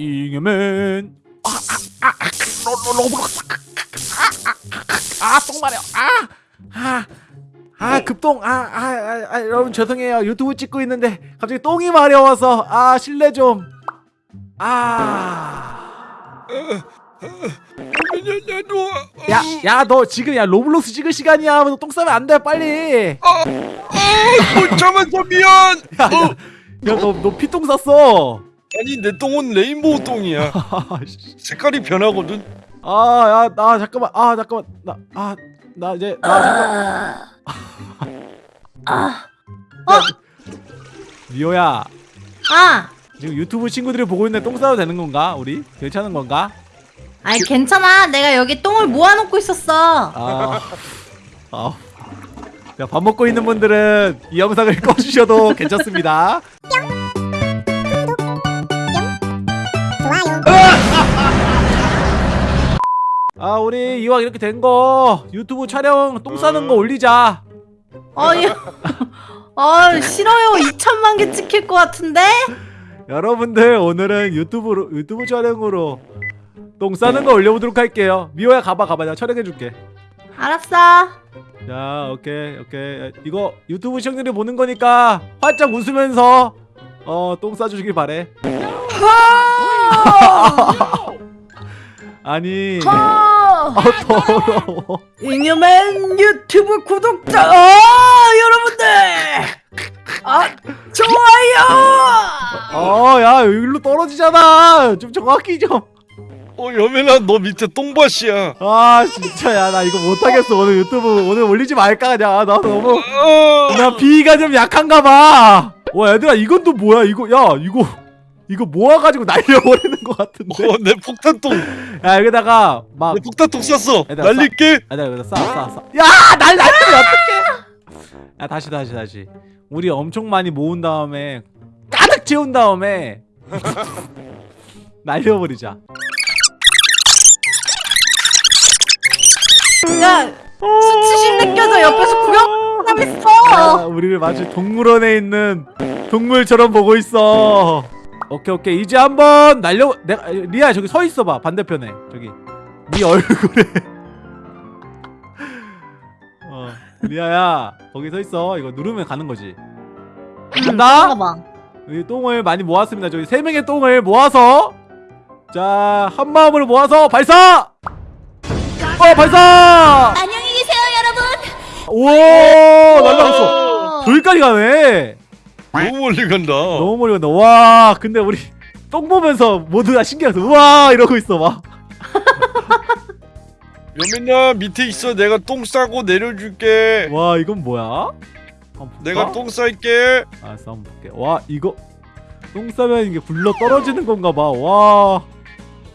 잉여맨 아똥 마려 아아 급똥 아, 아, 아, 아, 여러분 죄송해요 유튜브 찍고 있는데 갑자기 똥이 마려워서 아 실례 좀아 야, 야, 너 지금 야 로블록스 찍을 시간이야. 너 똥 싸면 안 돼, 빨리. 못 참았어 미안 야, 야, 야, 너, 너 피똥 쌌어. 아니 내 똥은 레인보우 똥이야 아, 씨. 색깔이 변하거든 아, 야, 나 잠깐만. 아, 잠깐만. 나, 아, 나 이제 나 잠깐. 아, 리오야, 아, 지금 유튜브 친구들이 보고 있는데 똥 싸도 되는 건가? 우리 괜찮은 건가? 아니 괜찮아. 내가 여기 똥을 모아놓고 있었어. 아, 아. 야, 밥 먹고 있는 분들은 이 영상을 꺼주셔도 괜찮습니다. 아 우리 이왕 이렇게 된 거 유튜브 촬영 똥 싸는 거 올리자. 어이, 어 싫어요. 2천만 개 찍힐 것 같은데? 여러분들 오늘은 유튜브로 유튜브 촬영으로 똥 싸는 거 올려보도록 할게요. 미호야 가봐 가봐. 내가 촬영해줄게. 알았어. 자 오케이 오케이. 이거 유튜브 시청자들이 보는 거니까 활짝 웃으면서 어 똥 싸주시길 바래. 아니. 어, 아 더러워. 잉여맨 유튜브 구독자, 어, 여러분들, 아 좋아요. 어야 일로 떨어지잖아. 좀 정확히 좀. 어 여민아 너 밑에 똥밭이야. 아 진짜 야 나 이거 못하겠어. 오늘 유튜브 오늘 올리지 말까 그냥. 아, 나 너무 어, 나 비위가 좀 약한가 봐. 와 얘들아 이건 또 뭐야? 이거 야 이거 이거 모아가지고 날려버리는 것 같은데. 어, 내 폭탄똥 야 여기다가 막 내 폭탄똥 쐈어 날릴게 아, 나 여기다 쏴 쏴 쏴. 야 날 날리면 어떡해? 야 다시 다시 다시. 우리 엄청 많이 모은 다음에 가득 채운 다음에 날려버리자. 야, 수치심 느껴져 옆에서 구경하고 있어. 아, 우리를 마치 동물원에 있는 동물처럼 보고 있어. 오케이 오케이. 이제 한번 날려 내가 리아 저기 서 있어봐 반대편에. 저기. 네 얼굴에. 어 리아야 거기 서 있어. 이거 누르면 가는 거지. 간다? 봐. 여기 똥을 많이 모았습니다. 저기 세 명의 똥을 모아서. 자 한 마음으로 모아서 발사! 어 발사! 안녕히 계세요, 여러분. 오 날라갔어. 저기까지 가네 너무 멀리 간다 너무 멀리 간다. 와, 근데 우리 똥 보면서 모두 다 신기해서 우와 이러고 있어 막. 여민아 밑에 있어 내가 똥 싸고 내려줄게 와, 이건 뭐야? 내가 똥 쌀게 알았어, 한번 볼게. 와, 이거 똥 싸면 이게 굴러 떨어지는 건가 봐. 와,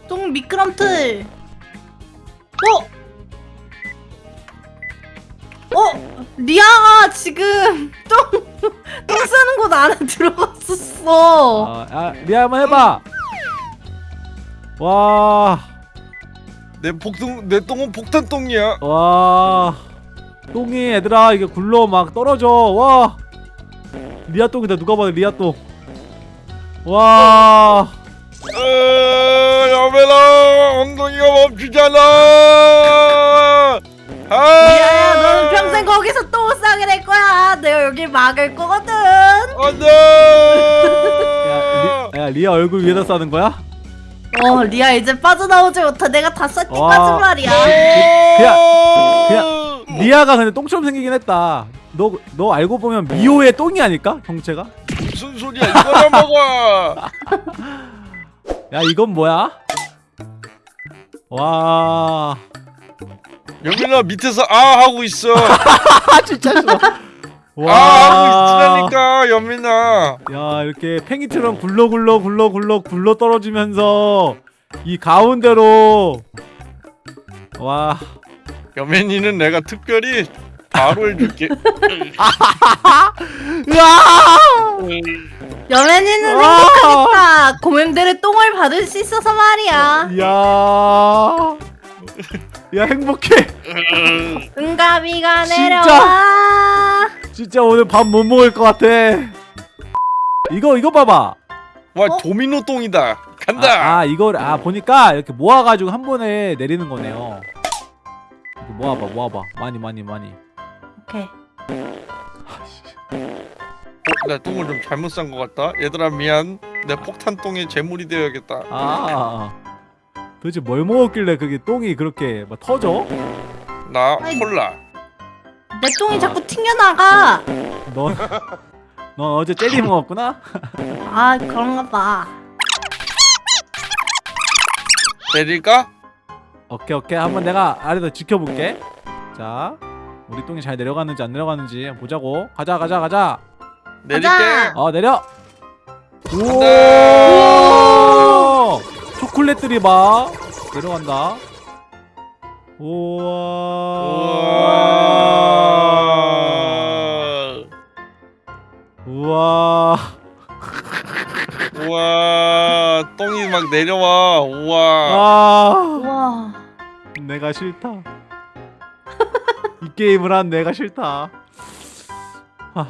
똥 미끄럼틀. 어? 어? 리아가 지금 똥, 똥 싸는 곳 안에 들어갔었어. 아, 아 리아 한번 해봐. 와, 내 폭동 내 똥은 폭탄 똥이야 와, 똥이 얘들아 이게 굴러 막 떨어져. 와, 리아 똥이다. 누가 봐도 리아 똥. 와. 어, 여민아 엉덩이가 멈추잖아 아 평생 거기서 똥을 싸게 될 거야. 내가 여기 막을 거거든. 안돼 야, 리, 야 리아 얼굴 위에다 싸는 거야? 어, 리아 이제 빠져나오지 못해. 내가 다. 때까지 말이야. 그냥- 그냥 리아가 근데 똥처럼 생기긴 했다. 너 너 알고 보면 미호의 똥이 아닐까? 형체가? 무슨 소리야 이거나 먹어 야 이건 뭐야? 와. 여민아 밑에서 아 하고 있어 아 진짜 싫어. 아 하고 있으라니까 여민아 야 이렇게 팽이처럼 굴러 굴러 굴러 굴러 굴러 떨어지면서 이 가운데로 와. 여민이는 내가 특별히 바로 해줄게! 여맨이는 와. 행복하겠다. 고맴들의 똥을 받을 수 있어서 말이야. 야. 야 행복해. 응가비가 진짜? 내려와. 진짜 오늘 밥 못 먹을 것 같아. 이거 이거 봐봐. 와 어? 도미노 똥이다 간다. 아, 아 이걸 아 보니까 이렇게 모아가지고 한 번에 내리는 거네요. 모아봐 모아봐 많이 많이 많이. 오케이. 어, 나 똥을 좀 잘못 싼 것 같다. 얘들아 미안. 내 폭탄 똥에 재물이 되어야겠다. 아 도대체 뭘 먹었길래 그게 똥이 그렇게 막 터져? 나 아이. 콜라. 내 똥이 자꾸 튕겨나가. 넌, 넌 어제 젤리 먹었구나? 아 그런가 봐. 내릴까? 오케이 오케이 한번 내가 아래서 지켜볼게 자 우리 똥이 잘 내려가는지 안 내려가는지 보자고 가자 가자 가자 내릴게. 가자. 어 내려. 오 초콜릿들이 막 내려간다 우와 우와. 우와. 똥이 막 내려와. 우와. 아 우와. 내가 싫다 이 게임을 한 내가 싫다 하.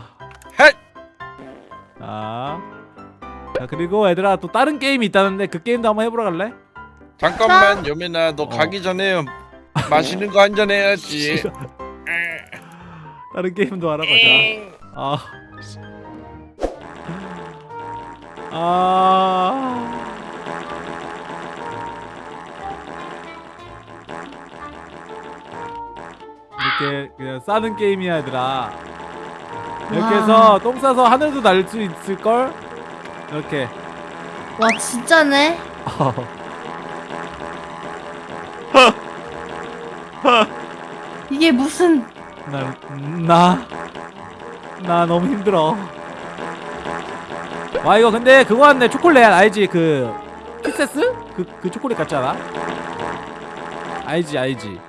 헷! 자, 자 그리고 얘들아 또 다른 게임이 있다는데 그 게임도 한번 해보러 갈래? 잠깐만 여민아 너 어. 가기 전에 맛있는 거 한 잔 해야지. 다른 게임도 하러 가자 아, 씨. 아, 이렇게 그냥 싸는 게임이야 얘들아 이렇게 와. 해서 똥 싸서 하늘도 날 수 있을 걸 이렇게 와 진짜네. 이게 무슨 나 나 나 너무 힘들어. 와 이거 근데 그거 같네 초콜릿 알지 그 키세스 그 그 초콜릿 같지 않아? 알지 알지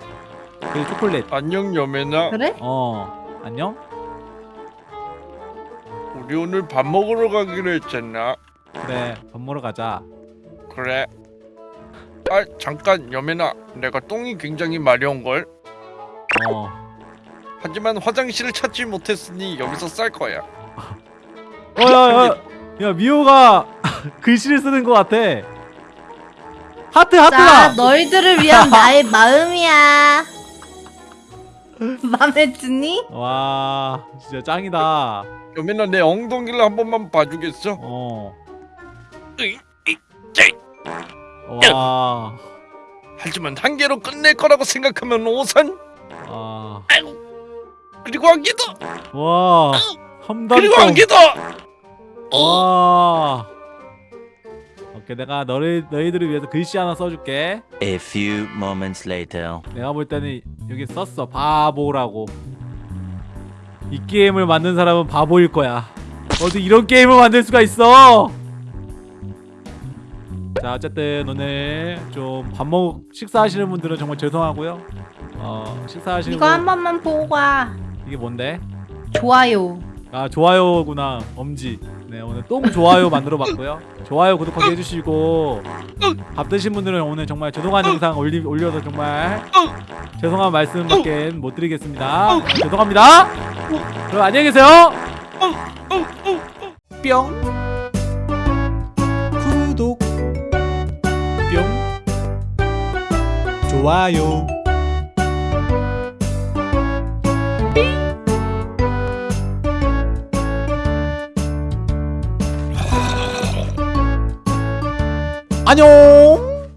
그 초콜릿 안녕 여민아. 그래? 어 안녕 우리 오늘 밥 먹으러 가기로 했잖아. 그래 밥 먹으러 가자 그래. 아 잠깐 여민아 내가 똥이 굉장히 마려운 걸. 어 하지만 화장실을 찾지 못했으니 여기서 쌀 거야. 어 야 야 야 미호가 글씨를 쓰는 것 같아 하트 자 하트다 너희들을 위한 나의 마음이야. 맘에 드니? 와 진짜 짱이다 여민아 내 엉덩이를 한 번만 봐주겠어? 어 으이, 이, 제. 와, 하지만 한 개로 끝낼 거라고 생각하면 오산 아, 그리고 한 개 더. 와, 그리고 한 함담동. 개 더. 와. 오케이, 내가 너희 너희들을 위해서 글씨 하나 써줄게. A few moments later. 내가 볼 때는 여기 썼어. 바보라고. 이 게임을 만든 사람은 바보일 거야. 어디 이런 게임을 만들 수가 있어? 자, 어쨌든 오늘 좀 밥 먹 식사하시는 분들은 정말 죄송하고요. 어, 식사하시는 이거 분 한 번만 보고 가. 이게 뭔데? 좋아요. 아 좋아요구나 엄지 네 오늘 똥 좋아요 만들어봤고요. 좋아요 구독하기 해주시고 밥 드신 분들은 오늘 정말 죄송한 영상 올리, 올려서 정말 죄송한 말씀밖에 못 드리겠습니다. 죄송합니다. 그럼 안녕히 계세요. 뿅. 구독. 뿅. 좋아요 안녕